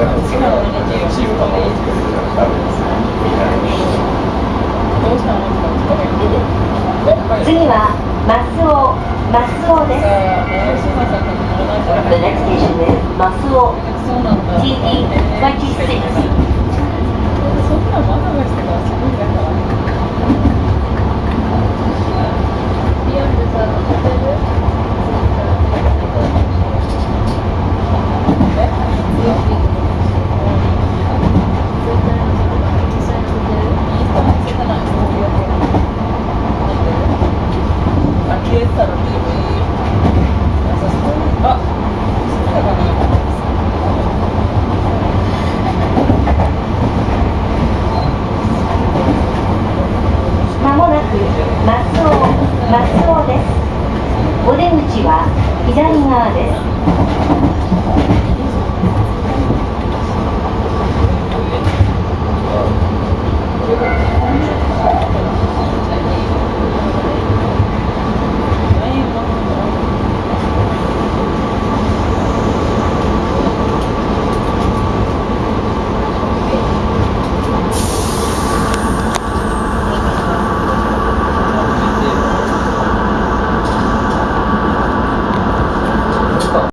次はマスオ、マスオで。す。ビアンでさ、乗？お出口は左側です。